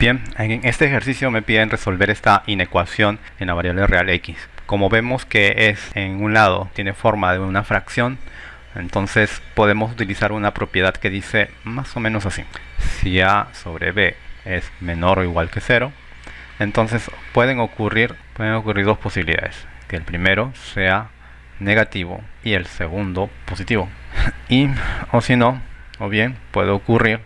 Bien, en este ejercicio me piden resolver esta inecuación en la variable real x. Como vemos que es en un lado tiene forma de una fracción, entonces podemos utilizar una propiedad que dice más o menos así. Si a sobre b es menor o igual que 0, entonces pueden ocurrir, pueden ocurrir dos posibilidades. Que el primero sea negativo y el segundo positivo. y o si no, o bien puede ocurrir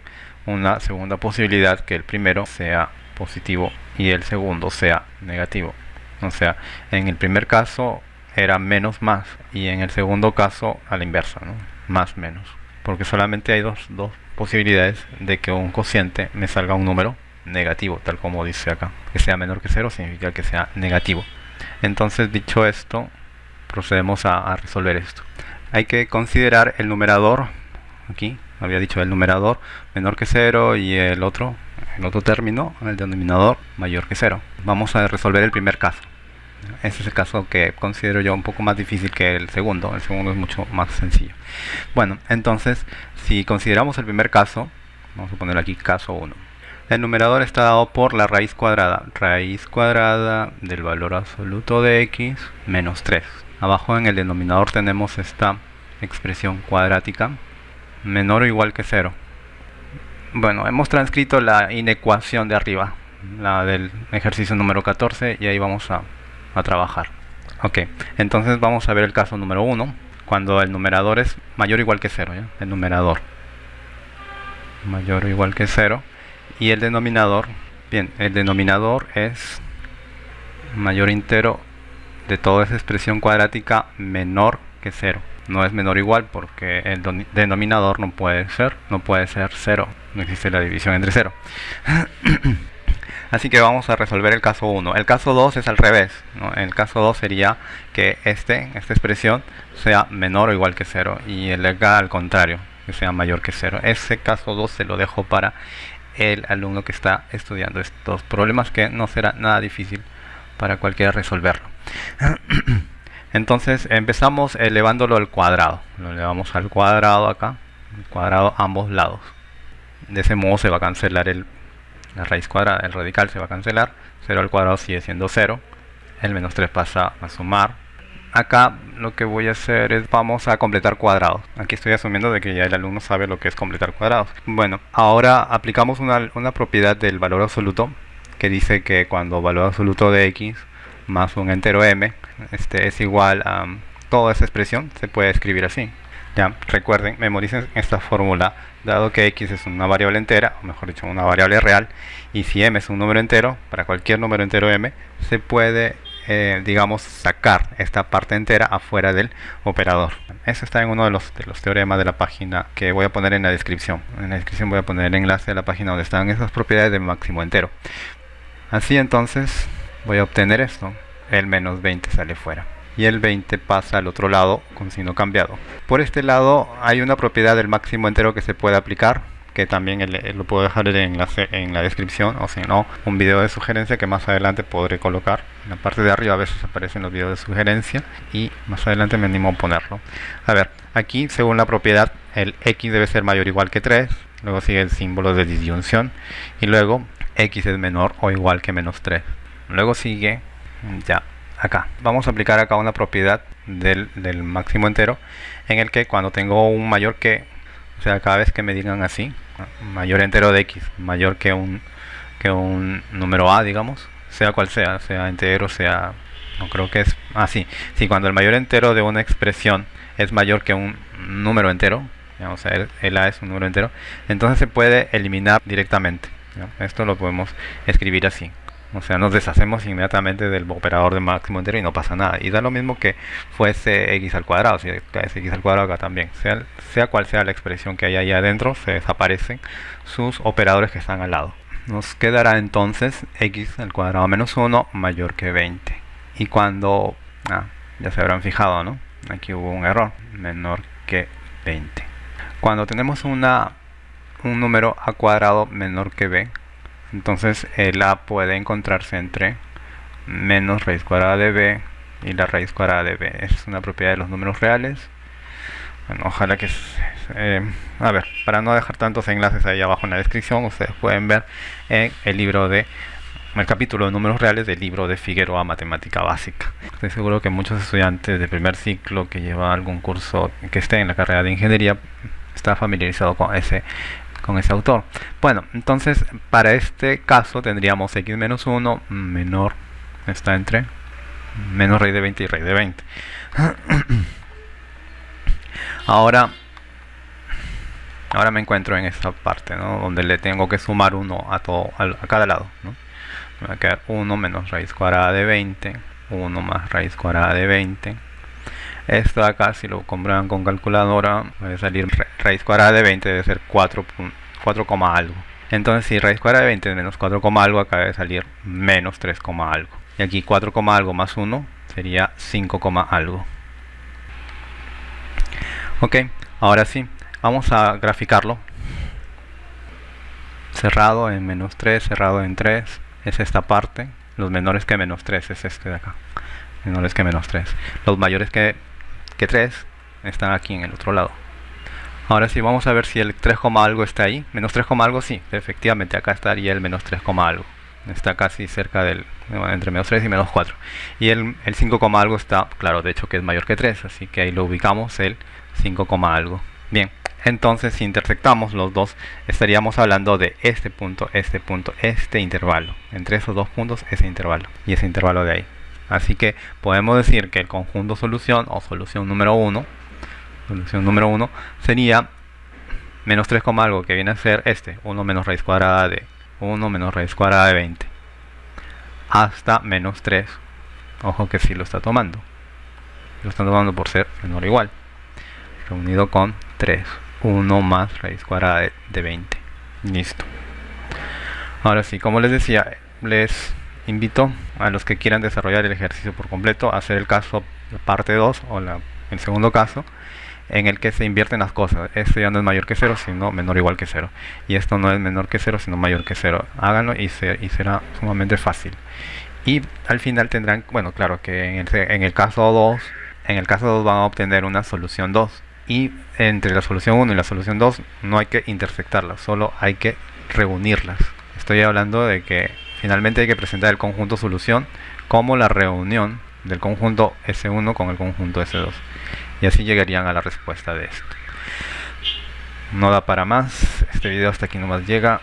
una segunda posibilidad que el primero sea positivo y el segundo sea negativo. O sea, en el primer caso era menos más y en el segundo caso a la inversa, ¿no? más menos. Porque solamente hay dos, dos posibilidades de que un cociente me salga un número negativo, tal como dice acá. Que sea menor que cero significa que sea negativo. Entonces, dicho esto, procedemos a, a resolver esto. Hay que considerar el numerador, aquí había dicho el numerador menor que cero y el otro, el otro término, el denominador mayor que cero. Vamos a resolver el primer caso. Ese es el caso que considero yo un poco más difícil que el segundo. El segundo es mucho más sencillo. Bueno, entonces, si consideramos el primer caso, vamos a poner aquí caso 1. El numerador está dado por la raíz cuadrada. Raíz cuadrada del valor absoluto de x menos 3. Abajo en el denominador tenemos esta expresión cuadrática menor o igual que 0. Bueno, hemos transcrito la inecuación de arriba, la del ejercicio número 14, y ahí vamos a a trabajar. Ok, entonces vamos a ver el caso número 1, cuando el numerador es mayor o igual que 0, el numerador mayor o igual que 0, y el denominador, bien, el denominador es mayor entero de toda esa expresión cuadrática menor que 0. No es menor o igual porque el denominador no puede ser, no puede ser 0, no existe la división entre 0. Así que vamos a resolver el caso 1. El caso 2 es al revés. El caso 2 sería que este, esta expresión sea menor o igual que 0 y el acá al contrario, que sea mayor que 0. Ese caso 2 se lo dejo para el alumno que está estudiando estos problemas que no será nada difícil para cualquiera resolverlo. Entonces empezamos elevándolo al cuadrado. Lo elevamos al cuadrado acá, cuadrado a ambos lados. De ese modo se va a cancelar el la raíz cuadrada, el radical se va a cancelar, 0 al cuadrado sigue siendo 0, el menos 3 pasa a sumar. Acá lo que voy a hacer es, vamos a completar cuadrados. Aquí estoy asumiendo de que ya el alumno sabe lo que es completar cuadrados. Bueno, ahora aplicamos una, una propiedad del valor absoluto que dice que cuando valor absoluto de x más un entero m este es igual a toda esa expresión, se puede escribir así. Ya, recuerden, memoricen esta fórmula, dado que x es una variable entera, o mejor dicho, una variable real, y si m es un número entero, para cualquier número entero m, se puede, eh, digamos, sacar esta parte entera afuera del operador. Eso está en uno de los, de los teoremas de la página que voy a poner en la descripción. En la descripción voy a poner el enlace a la página donde están esas propiedades de máximo entero. Así entonces, voy a obtener esto, el menos 20 sale fuera. Y el 20 pasa al otro lado con signo cambiado. Por este lado hay una propiedad del máximo entero que se puede aplicar que también lo puedo dejar en la descripción o si no un video de sugerencia que más adelante podré colocar. En la parte de arriba a veces aparecen los videos de sugerencia y más adelante me animo a ponerlo. A ver aquí según la propiedad el x debe ser mayor o igual que 3 luego sigue el símbolo de disyunción y luego x es menor o igual que menos 3 luego sigue ya acá. Vamos a aplicar acá una propiedad del, máximo entero en el que cuando tengo un mayor que, o sea, cada vez que me digan así, mayor entero de x, mayor que un, que un número a, digamos, sea cual sea, sea entero, sea, no creo que es así. si cuando el mayor entero de una expresión es mayor que un número entero, o sea, el, a es un número entero, entonces se puede eliminar directamente. Esto lo podemos escribir así. O sea, nos deshacemos inmediatamente del operador de máximo entero y no pasa nada. Y da lo mismo que fuese x al cuadrado, si es x al cuadrado acá también. Sea, cual sea la expresión que hay ahí adentro, se desaparecen sus operadores que están al lado. Nos quedará entonces x al cuadrado menos 1 mayor que 20. Y cuando, ah, ya se habrán fijado, ¿no? Aquí hubo un error, menor que 20. Cuando tenemos una, un número a cuadrado menor que b, entonces el a puede encontrarse entre menos raíz cuadrada de b y la raíz cuadrada de b. es una propiedad de los números reales. bueno, ojalá que eh, a ver para no dejar tantos enlaces ahí abajo en la descripción ustedes pueden ver en el libro de el capítulo de números reales del libro de Figueroa Matemática Básica. Estoy seguro que muchos estudiantes de primer ciclo que llevan algún curso que esté en la carrera de ingeniería está familiarizado con ese con ese autor. Bueno, entonces para este caso tendríamos x menos 1 menor está entre menos raíz de 20 y raíz de 20. Ahora ahora me encuentro en esta parte, ¿no? donde le tengo que sumar 1 a todo a cada lado, ¿no? me va a quedar 1 menos raíz cuadrada de 20 1 más raíz cuadrada de 20 esto acá si lo compran con calculadora puede salir raíz cuadrada de 20 debe ser 4, 4, algo. Entonces si raíz cuadrada de 20 menos 4, algo acá debe salir menos 3, algo. Y aquí 4, algo más 1 sería 5, algo. Ok ahora sí vamos a graficarlo. Cerrado en menos 3 cerrado en 3 es esta parte, los menores que menos 3 es este de acá, menores que menos 3. Los mayores que, que 3 están aquí en el otro lado. Ahora sí, vamos a ver si el 3, algo está ahí. Menos 3, algo sí, efectivamente acá estaría el menos 3, algo. Está casi cerca del, entre menos 3 y menos 4. Y el, el 5, algo está, claro, de hecho que es mayor que 3, así que ahí lo ubicamos el 5, algo. Bien. Entonces, si intersectamos los dos, estaríamos hablando de este punto, este punto, este intervalo. Entre esos dos puntos, ese intervalo. Y ese intervalo de ahí. Así que podemos decir que el conjunto solución o solución número 1, solución número 1, sería menos 3, algo que viene a ser este, 1 menos raíz cuadrada de 1 menos raíz cuadrada de 20 hasta menos 3 ojo que sí lo está tomando. Lo está tomando por ser menor o igual. Reunido con 3 1 más raíz cuadrada de 20 listo. Ahora sí como les decía les invito a los que quieran desarrollar el ejercicio por completo a hacer el caso parte 2 o la, el segundo caso en el que se invierten las cosas. Esto ya no es mayor que 0 sino menor o igual que 0 y esto no es menor que 0 sino mayor que 0 háganlo y, y será sumamente fácil. Y al final tendrán bueno claro que en el, en el caso 2 en el caso 2 van a obtener una solución 2 y entre la solución 1 y la solución 2 no hay que intersectarlas, solo hay que reunirlas. Estoy hablando de que finalmente hay que presentar el conjunto solución como la reunión del conjunto S1 con el conjunto S2 y así llegarían a la respuesta de esto. No da para más, este video hasta aquí nomás llega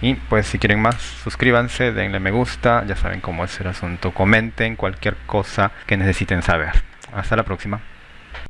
y pues si quieren más suscríbanse, denle me gusta, ya saben cómo es el asunto, comenten cualquier cosa que necesiten saber. Hasta la próxima.